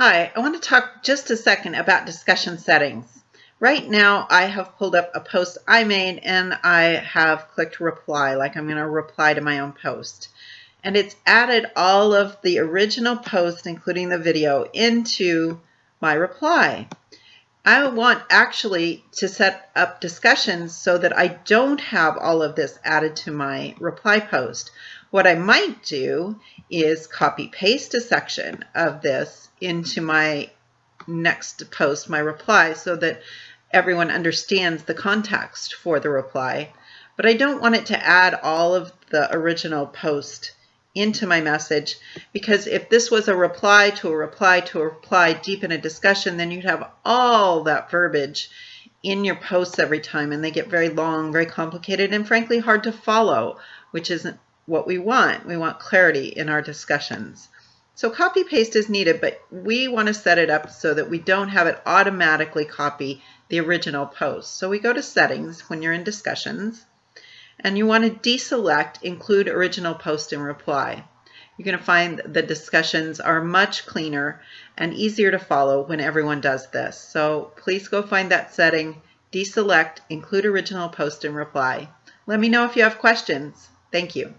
Hi, I want to talk just a second about discussion settings. Right now I have pulled up a post I made and I have clicked reply, like I'm going to reply to my own post. And it's added all of the original post, including the video, into my reply. I want actually to set up discussions so that I don't have all of this added to my reply post. What I might do is copy paste a section of this into my next post, my reply, so that everyone understands the context for the reply. But I don't want it to add all of the original post into my message because if this was a reply to a reply to a reply deep in a discussion, then you'd have all that verbiage in your posts every time and they get very long, very complicated, and frankly hard to follow, which isn't what we want. We want clarity in our discussions. So copy paste is needed, but we want to set it up so that we don't have it automatically copy the original post. So we go to settings when you're in discussions and you want to deselect include original post and reply. You're going to find the discussions are much cleaner and easier to follow when everyone does this. So please go find that setting, deselect include original post and reply. Let me know if you have questions. Thank you.